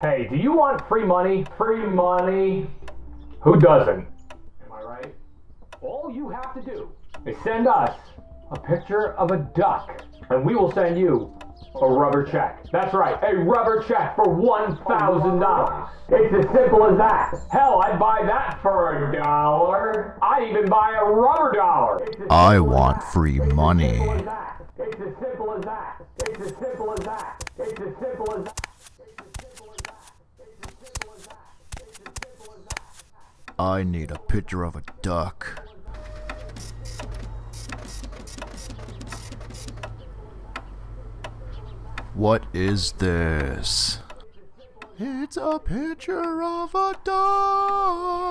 Hey, do you want free money? Free money? Who doesn't? Am I right? All you have to do is send us a picture of a duck, and we will send you a rubber check. That's right, a rubber check for $1,000. It's as simple as that. Hell, I'd buy that for a dollar. I'd even buy a rubber dollar. I want that. free It's as money. simple as that. It's as simple as that. It's as simple as that. It's as simple as that. I need a picture of a duck. What is this? It's a picture of a duck.